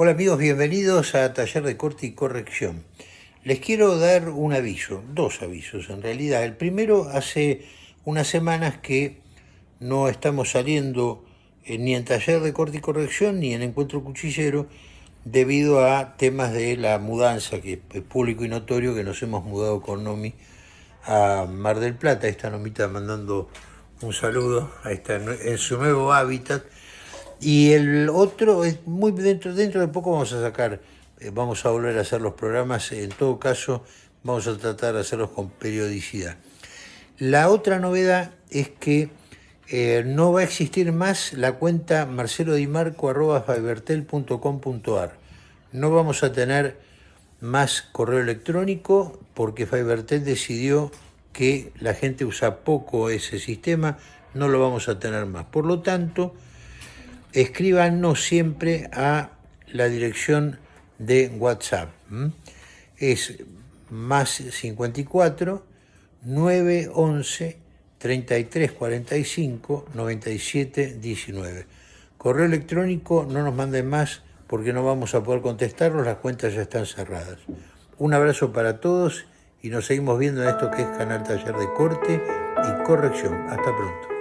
Hola amigos, bienvenidos a Taller de Corte y Corrección. Les quiero dar un aviso, dos avisos en realidad. El primero, hace unas semanas que no estamos saliendo ni en Taller de Corte y Corrección ni en Encuentro Cuchillero debido a temas de la mudanza, que es público y notorio que nos hemos mudado con Nomi a Mar del Plata. Esta Nomita mandando un saludo, ahí está en su nuevo hábitat y el otro, es muy dentro, dentro de poco vamos a sacar, eh, vamos a volver a hacer los programas, en todo caso vamos a tratar de hacerlos con periodicidad. La otra novedad es que eh, no va a existir más la cuenta marcelodimarco.fibertel.com.ar. No vamos a tener más correo electrónico porque Fibertel decidió que la gente usa poco ese sistema, no lo vamos a tener más. Por lo tanto, escríbanos siempre a la dirección de WhatsApp. Es más 54 911 33 45 97 19. Correo electrónico no nos manden más porque no vamos a poder contestarlos, las cuentas ya están cerradas. Un abrazo para todos y nos seguimos viendo en esto que es Canal Taller de Corte y Corrección. Hasta pronto.